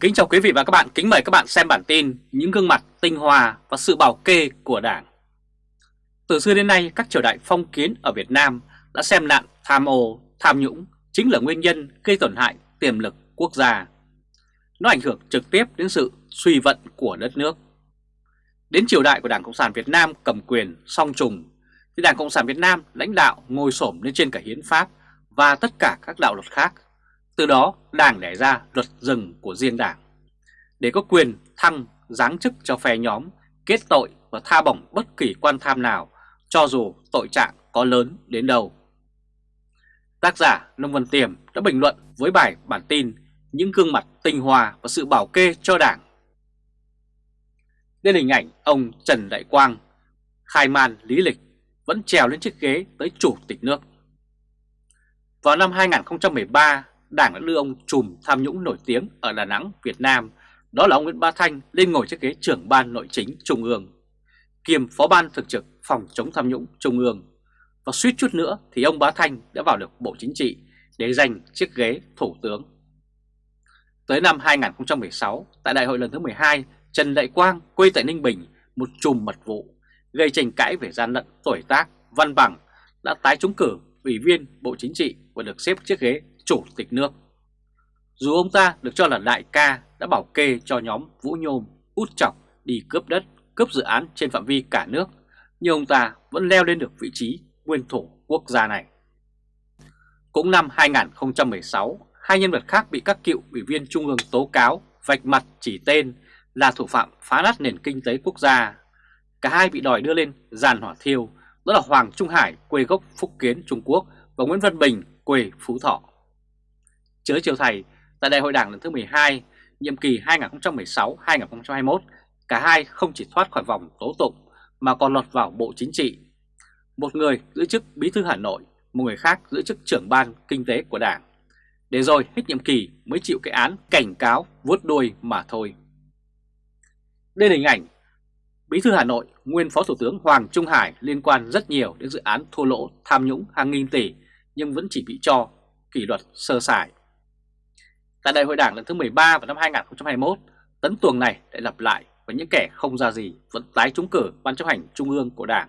Kính chào quý vị và các bạn, kính mời các bạn xem bản tin Những gương mặt tinh hoa và sự bảo kê của Đảng. Từ xưa đến nay, các triều đại phong kiến ở Việt Nam đã xem nạn tham ô, tham nhũng chính là nguyên nhân gây tổn hại tiềm lực quốc gia. Nó ảnh hưởng trực tiếp đến sự suy vận của đất nước. Đến triều đại của Đảng Cộng sản Việt Nam cầm quyền song trùng thì Đảng Cộng sản Việt Nam lãnh đạo ngồi xổm lên trên cả hiến pháp và tất cả các đạo luật khác từ đó Đảng đẻ ra luật rừng của riêng Đảng để có quyền thăng giáng chức cho phe nhóm, kết tội và tha bổng bất kỳ quan tham nào cho dù tội trạng có lớn đến đâu. Tác giả Nông Văn Tiềm đã bình luận với bài bản tin Những gương mặt tinh hoa và sự bảo kê cho Đảng. Lên hình ảnh ông Trần Đại Quang, khai man lý lịch, vẫn trèo lên chiếc ghế tới chủ tịch nước. Vào năm 2013, Đảng đã đưa ông trùm tham nhũng nổi tiếng ở Đà Nẵng, Việt Nam, đó là ông Nguyễn Bá Thanh lên ngồi chiếc ghế trưởng ban nội chính Trung ương, kiêm phó ban thực trực phòng chống tham nhũng Trung ương. Và suýt chút nữa thì ông Bá Thanh đã vào được Bộ Chính trị để giành chiếc ghế Thủ tướng. Tới năm 2016, tại đại hội lần thứ 12, Trần Đại Quang quê tại Ninh Bình, một chùm mật vụ, gây tranh cãi về gian lận tuổi tác, văn bằng, đã tái trúng cử ủy viên Bộ Chính trị và được xếp chiếc ghế chủ tịch nước. Dù ông ta được cho là đại ca đã bảo kê cho nhóm Vũ Nhôm, út chọc đi cướp đất, cướp dự án trên phạm vi cả nước, nhưng ông ta vẫn leo lên được vị trí nguyên thủ quốc gia này. Cũng năm 2016, hai nhân vật khác bị các cựu ủy viên trung ương tố cáo vạch mặt chỉ tên là thủ phạm phá nát nền kinh tế quốc gia. Cả hai bị đòi đưa lên giàn hỏa thiêu, đó là Hoàng Trung Hải quê gốc Phúc Kiến Trung Quốc và Nguyễn Văn Bình quê Phú Thọ. Chớ chiều thầy, tại đại hội đảng lần thứ 12, nhiệm kỳ 2016-2021, cả hai không chỉ thoát khỏi vòng tố tụng mà còn lọt vào Bộ Chính trị. Một người giữ chức Bí thư Hà Nội, một người khác giữ chức trưởng ban kinh tế của đảng. Để rồi hết nhiệm kỳ mới chịu cái án cảnh cáo vuốt đuôi mà thôi. Đây là hình ảnh Bí thư Hà Nội, nguyên Phó Thủ tướng Hoàng Trung Hải liên quan rất nhiều đến dự án thua lỗ tham nhũng hàng nghìn tỷ nhưng vẫn chỉ bị cho kỷ luật sơ sài. Tại đại hội đảng lần thứ 13 vào năm 2021, tấn tuồng này lại lặp lại và những kẻ không ra gì vẫn tái trúng cử ban chấp hành trung ương của đảng.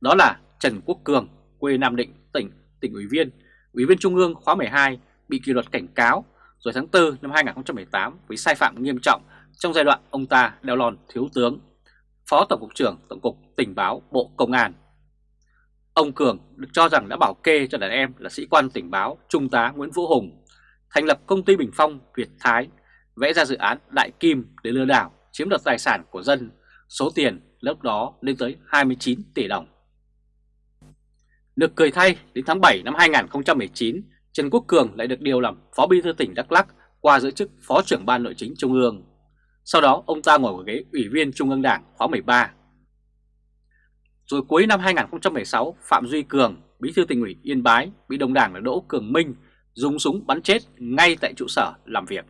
Đó là Trần Quốc Cường, quê Nam Định, tỉnh, tỉnh ủy viên, ủy viên trung ương khóa 12 bị kỷ luật cảnh cáo rồi tháng 4 năm 2018 với sai phạm nghiêm trọng trong giai đoạn ông ta đeo lòn thiếu tướng, phó tổng cục trưởng tổng cục tình báo Bộ Công an. Ông Cường được cho rằng đã bảo kê cho đàn em là sĩ quan tình báo Trung tá Nguyễn Vũ Hùng thành lập công ty Bình Phong Việt Thái, vẽ ra dự án Đại Kim để lừa đảo, chiếm đoạt tài sản của dân, số tiền lúc đó lên tới 29 tỷ đồng. Được cười thay, đến tháng 7 năm 2019, Trần Quốc Cường lại được điều làm Phó Bí thư tỉnh Đắk Lắk qua giữ chức Phó trưởng Ban Nội chính Trung ương. Sau đó ông ta ngồi ở ghế Ủy viên Trung ương Đảng khóa 13. Rồi cuối năm 2016, Phạm Duy Cường, Bí thư tỉnh ủy Yên Bái, bị đồng đảng là Đỗ Cường Minh dùng súng bắn chết ngay tại trụ sở làm việc.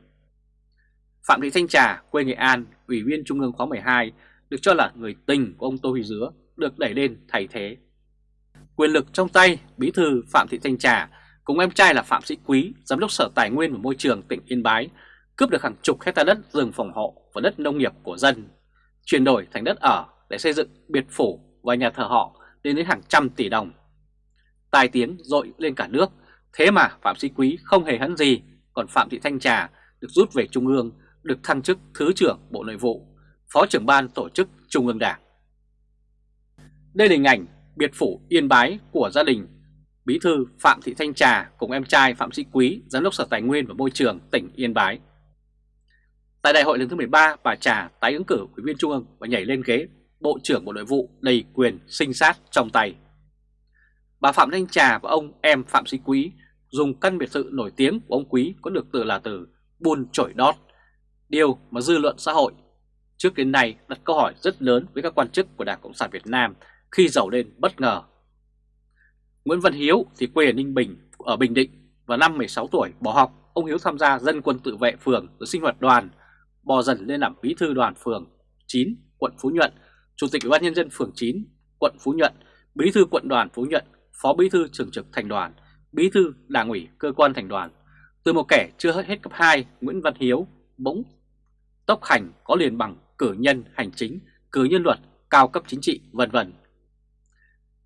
Phạm Thị Thanh Trà, quê Nghệ An, Ủy viên Trung ương khóa 12, được cho là người tình của ông Tô Huy Dứa, được đẩy lên thay thế. Quyền lực trong tay, Bí thư Phạm Thị Thanh Trà cùng em trai là Phạm Sĩ Quý, Giám đốc Sở Tài nguyên và Môi trường tỉnh Yên Bái, cướp được hàng chục hecta đất rừng phòng hộ và đất nông nghiệp của dân, chuyển đổi thành đất ở để xây dựng biệt phủ và nhà thờ họ lên đến hàng trăm tỷ đồng. Tài tiếng dội lên cả nước Thế mà Phạm Sĩ Quý không hề hấn gì, còn Phạm Thị Thanh Trà được rút về Trung ương, được thăng chức Thứ trưởng Bộ Nội vụ, Phó trưởng ban tổ chức Trung ương Đảng. Đây là hình ảnh biệt phủ yên bái của gia đình Bí thư Phạm Thị Thanh Trà cùng em trai Phạm Sĩ Quý, Giám đốc Sở Tài nguyên và Môi trường tỉnh Yên Bái. Tại đại hội lần thứ 13, bà Trà tái ứng cử ủy viên Trung ương và nhảy lên ghế Bộ trưởng Bộ Nội vụ đầy quyền sinh sát trong tay. Bà Phạm Thanh Trà và ông em Phạm Sĩ Quý dùng căn biệt thự nổi tiếng của ông Quý có được từ là từ buôn trổi đót, điều mà dư luận xã hội trước đến nay đặt câu hỏi rất lớn với các quan chức của Đảng Cộng sản Việt Nam khi giàu lên bất ngờ. Nguyễn Văn Hiếu thì quê ở Ninh Bình, ở Bình Định và năm 16 tuổi bỏ học, ông Hiếu tham gia dân quân tự vệ phường rồi sinh hoạt đoàn, bò dần lên làm bí thư đoàn phường 9, quận Phú Nhuận, chủ tịch ủy ban nhân dân phường 9, quận Phú Nhuận, bí thư quận đoàn Phú Nhuận, phó bí thư thường trực thành đoàn bí thư đảng ủy cơ quan thành đoàn. Từ một kẻ chưa hết cấp 2, Nguyễn Văn Hiếu bỗng tốc hành có liền bằng cử nhân hành chính, cử nhân luật, cao cấp chính trị, vân vân.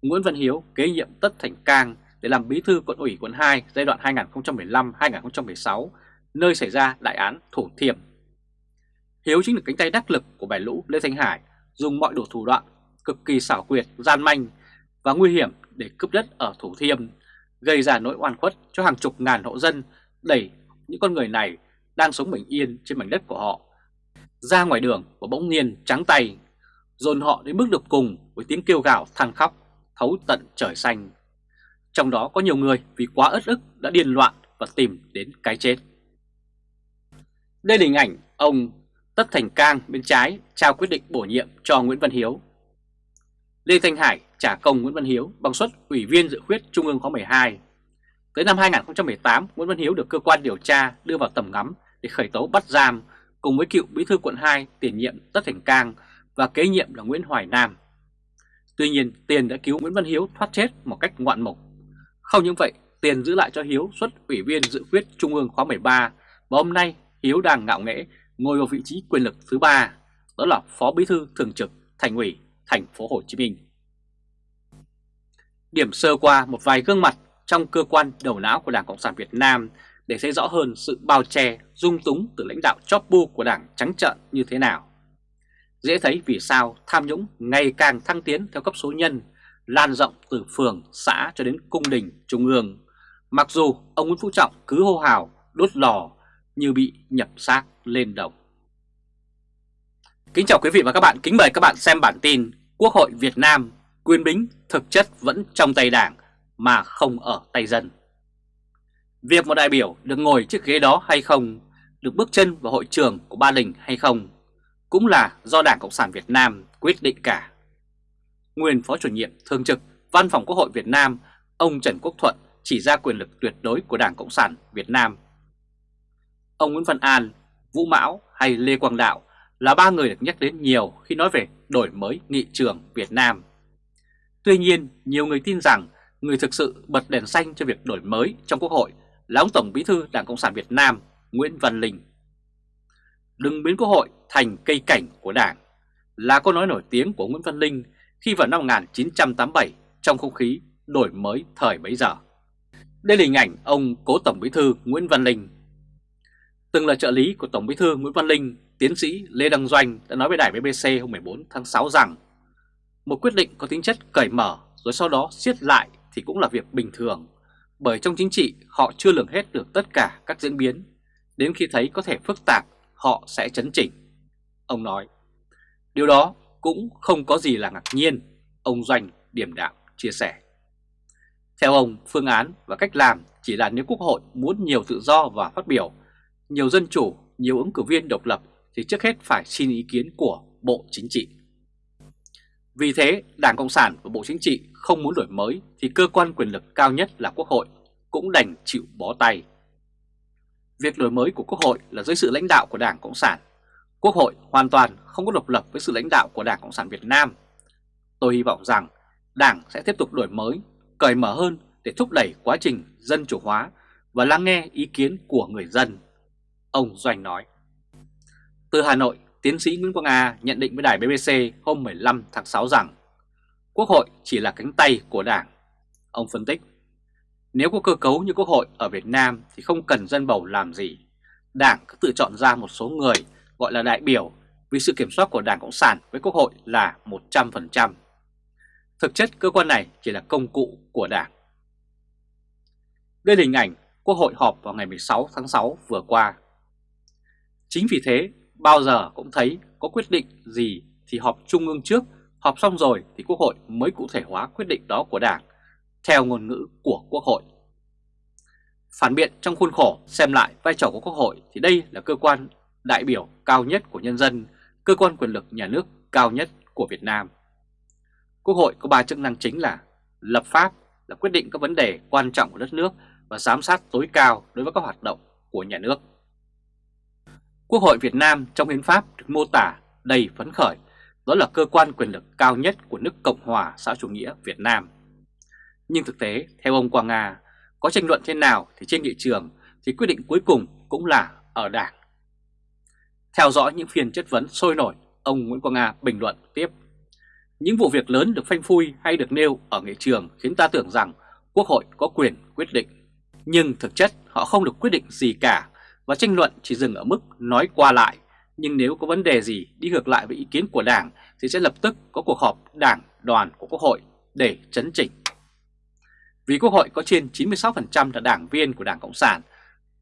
Nguyễn Văn Hiếu kế nhiệm Tất Thành Cang để làm bí thư quận ủy quận 2 giai đoạn 2015-2016, nơi xảy ra đại án Thủ Thiêm. Hiếu chính là cánh tay đắc lực của bài lũ Lê Thanh Hải, dùng mọi đủ thủ đoạn cực kỳ xảo quyệt, gian manh và nguy hiểm để cướp đất ở Thủ Thiêm, gây ra nỗi oan khuất cho hàng chục ngàn hộ dân, đẩy những con người này đang sống bình yên trên mảnh đất của họ ra ngoài đường và bỗng nhiên trắng tay, dồn họ đến bước được cùng với tiếng kêu gào than khóc, thấu tận trời xanh. Trong đó có nhiều người vì quá ớt ức đã điên loạn và tìm đến cái chết. Đây là hình ảnh ông Tất Thành Cang bên trái trao quyết định bổ nhiệm cho Nguyễn Văn Hiếu. Lê Thanh Hải trả công Nguyễn Văn Hiếu bằng suất Ủy viên dự khuyết Trung ương khóa 12. Tới năm 2018, Nguyễn Văn Hiếu được cơ quan điều tra đưa vào tầm ngắm để khởi tố bắt giam cùng với cựu bí thư quận 2 tiền nhiệm Tất Thành Cang và kế nhiệm là Nguyễn Hoài Nam. Tuy nhiên, Tiền đã cứu Nguyễn Văn Hiếu thoát chết một cách ngoạn mục. Không những vậy, Tiền giữ lại cho Hiếu xuất ủy viên dự khuyết Trung ương khóa 13 và hôm nay Hiếu đang ngạo nghễ ngồi vào vị trí quyền lực thứ ba, đó là Phó Bí thư Thường trực Thành ủy Thành phố Hồ Chí Minh. Điểm sơ qua một vài gương mặt trong cơ quan đầu não của Đảng Cộng sản Việt Nam để thấy rõ hơn sự bao che, dung túng từ lãnh đạo chóp bu của Đảng trắng trợn như thế nào. Dễ thấy vì sao tham nhũng ngày càng thăng tiến theo cấp số nhân, lan rộng từ phường, xã cho đến cung đình, trung ương. Mặc dù ông Nguyễn Phú Trọng cứ hô hào, đốt lò như bị nhập xác lên đồng. Kính chào quý vị và các bạn, kính mời các bạn xem bản tin Quốc hội Việt Nam quyền bính thực chất vẫn trong tay đảng mà không ở tay dân. Việc một đại biểu được ngồi chiếc ghế đó hay không, được bước chân vào hội trường của Ba Đình hay không, cũng là do Đảng Cộng sản Việt Nam quyết định cả. Nguyên Phó chủ nhiệm thường trực Văn phòng Quốc hội Việt Nam, ông Trần Quốc Thuận chỉ ra quyền lực tuyệt đối của Đảng Cộng sản Việt Nam. Ông Nguyễn Văn An, Vũ Mão hay Lê Quang Đạo là ba người được nhắc đến nhiều khi nói về đổi mới nghị trường Việt Nam. Tuy nhiên, nhiều người tin rằng người thực sự bật đèn xanh cho việc đổi mới trong Quốc hội là ông Tổng Bí thư Đảng Cộng sản Việt Nam Nguyễn Văn Linh. Đừng biến Quốc hội thành cây cảnh của Đảng là câu nói nổi tiếng của Nguyễn Văn Linh khi vào năm 1987 trong không khí đổi mới thời bấy giờ. Đây là hình ảnh ông cố Tổng Bí thư Nguyễn Văn Linh. Từng là trợ lý của Tổng Bí thư Nguyễn Văn Linh, tiến sĩ Lê Đăng Doanh đã nói với đài BBC hôm 14 tháng 6 rằng một quyết định có tính chất cởi mở rồi sau đó siết lại thì cũng là việc bình thường bởi trong chính trị họ chưa lường hết được tất cả các diễn biến, đến khi thấy có thể phức tạp họ sẽ chấn chỉnh. Ông nói, điều đó cũng không có gì là ngạc nhiên, ông Doanh điểm đạm chia sẻ. Theo ông, phương án và cách làm chỉ là nếu Quốc hội muốn nhiều tự do và phát biểu, nhiều dân chủ, nhiều ứng cử viên độc lập thì trước hết phải xin ý kiến của Bộ Chính trị. Vì thế, Đảng Cộng sản và Bộ Chính trị không muốn đổi mới thì cơ quan quyền lực cao nhất là Quốc hội cũng đành chịu bó tay. Việc đổi mới của Quốc hội là dưới sự lãnh đạo của Đảng Cộng sản. Quốc hội hoàn toàn không có độc lập với sự lãnh đạo của Đảng Cộng sản Việt Nam. Tôi hy vọng rằng Đảng sẽ tiếp tục đổi mới, cởi mở hơn để thúc đẩy quá trình dân chủ hóa và lắng nghe ý kiến của người dân. Ông Doanh nói. Từ Hà Nội, tiến sĩ Nguyễn Quang A nhận định với đài BBC hôm 15 tháng 6 rằng Quốc hội chỉ là cánh tay của Đảng. Ông phân tích, nếu có cơ cấu như Quốc hội ở Việt Nam thì không cần dân bầu làm gì. Đảng cứ tự chọn ra một số người gọi là đại biểu vì sự kiểm soát của Đảng Cộng sản với Quốc hội là 100%. Thực chất cơ quan này chỉ là công cụ của Đảng. Đây là hình ảnh Quốc hội họp vào ngày 16 tháng 6 vừa qua. Chính vì thế, bao giờ cũng thấy có quyết định gì thì họp trung ương trước Họp xong rồi thì Quốc hội mới cụ thể hóa quyết định đó của Đảng, theo ngôn ngữ của Quốc hội. Phản biện trong khuôn khổ xem lại vai trò của Quốc hội thì đây là cơ quan đại biểu cao nhất của nhân dân, cơ quan quyền lực nhà nước cao nhất của Việt Nam. Quốc hội có ba chức năng chính là lập pháp, là quyết định các vấn đề quan trọng của đất nước và giám sát tối cao đối với các hoạt động của nhà nước. Quốc hội Việt Nam trong hiến pháp được mô tả đầy phấn khởi đó là cơ quan quyền lực cao nhất của nước Cộng hòa xã chủ nghĩa Việt Nam. Nhưng thực tế, theo ông Quang Nga, có tranh luận thế nào thì trên nghị trường thì quyết định cuối cùng cũng là ở Đảng. Theo dõi những phiên chất vấn sôi nổi, ông Nguyễn Quang Nga bình luận tiếp. Những vụ việc lớn được phanh phui hay được nêu ở nghị trường khiến ta tưởng rằng Quốc hội có quyền quyết định. Nhưng thực chất họ không được quyết định gì cả và tranh luận chỉ dừng ở mức nói qua lại. Nhưng nếu có vấn đề gì đi ngược lại với ý kiến của Đảng thì sẽ lập tức có cuộc họp Đảng đoàn của Quốc hội để chấn chỉnh. Vì Quốc hội có trên 96% là đảng viên của Đảng Cộng sản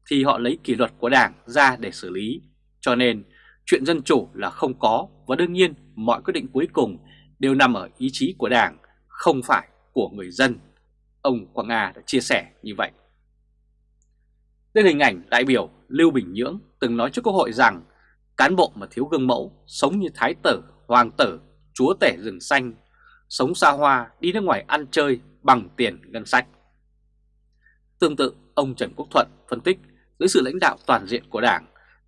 thì họ lấy kỷ luật của Đảng ra để xử lý. Cho nên chuyện dân chủ là không có và đương nhiên mọi quyết định cuối cùng đều nằm ở ý chí của Đảng, không phải của người dân. Ông Quang Nga đã chia sẻ như vậy. Đây hình ảnh đại biểu Lưu Bình Nhưỡng từng nói trước Quốc hội rằng cán bộ mà thiếu gương mẫu, sống như thái tử, hoàng tử, chúa tể rừng xanh, sống xa hoa, đi nước ngoài ăn chơi bằng tiền ngân sách. Tương tự, ông Trần Quốc Thuận phân tích dưới sự lãnh đạo toàn diện của Đảng,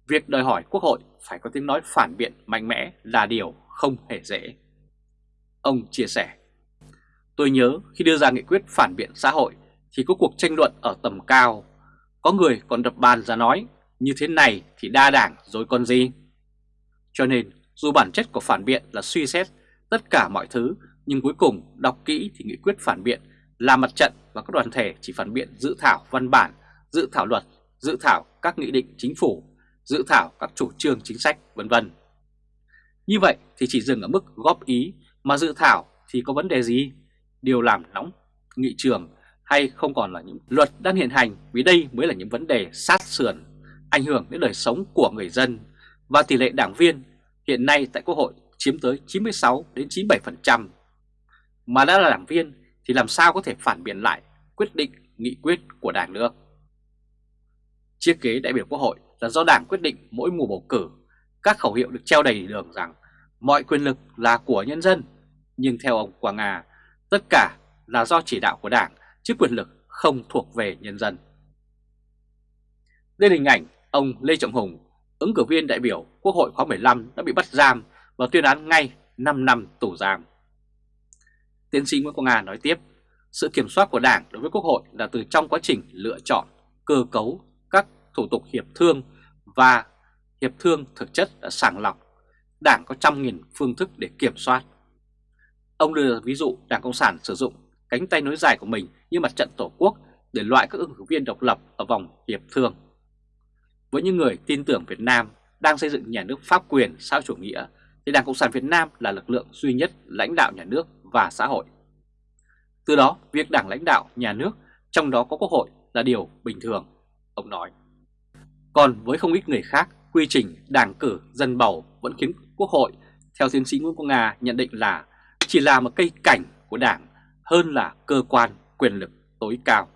việc đòi hỏi Quốc hội phải có tiếng nói phản biện mạnh mẽ là điều không hề dễ. Ông chia sẻ, tôi nhớ khi đưa ra nghị quyết phản biện xã hội thì có cuộc tranh luận ở tầm cao, có người còn đập bàn ra nói như thế này thì đa đảng rồi còn gì. Cho nên dù bản chất của phản biện là suy xét tất cả mọi thứ nhưng cuối cùng đọc kỹ thì nghị quyết phản biện là mặt trận và các đoàn thể chỉ phản biện dự thảo văn bản, dự thảo luật, dự thảo các nghị định chính phủ, dự thảo các chủ trương chính sách vân vân. Như vậy thì chỉ dừng ở mức góp ý mà dự thảo thì có vấn đề gì? Điều làm nóng nghị trường hay không còn là những luật đang hiện hành vì đây mới là những vấn đề sát sườn, ảnh hưởng đến đời sống của người dân và tỷ lệ đảng viên hiện nay tại Quốc hội chiếm tới 96 đến 97%. Mà đã là đảng viên thì làm sao có thể phản biện lại quyết định nghị quyết của đảng nữa? Chiếc ghế đại biểu Quốc hội là do đảng quyết định mỗi mùa bầu cử, các khẩu hiệu được treo đầy đường rằng mọi quyền lực là của nhân dân. Nhưng theo ông Quang Nga, tất cả là do chỉ đạo của đảng, chứ quyền lực không thuộc về nhân dân. Đây là hình ảnh ông Lê Trọng Hùng, ứng cử viên đại biểu Quốc hội khóa 15 đã bị bắt giam và tuyên án ngay 5 năm tù giam. Tiến sĩ Nguyễn Quang Nga nói tiếp, sự kiểm soát của Đảng đối với Quốc hội là từ trong quá trình lựa chọn, cơ cấu các thủ tục hiệp thương và hiệp thương thực chất đã sàng lọc. Đảng có trăm nghìn phương thức để kiểm soát. Ông đưa ví dụ Đảng Cộng sản sử dụng cánh tay nối dài của mình như mặt trận Tổ quốc để loại các ứng cử viên độc lập ở vòng hiệp thương. Với những người tin tưởng Việt Nam đang xây dựng nhà nước pháp quyền xã chủ nghĩa thì Đảng Cộng sản Việt Nam là lực lượng duy nhất lãnh đạo nhà nước và xã hội. Từ đó, việc đảng lãnh đạo nhà nước, trong đó có quốc hội là điều bình thường, ông nói. Còn với không ít người khác, quy trình đảng cử dân bầu vẫn khiến quốc hội, theo tiến sĩ Nguyễn Quang Nga nhận định là chỉ là một cây cảnh của đảng hơn là cơ quan quyền lực tối cao.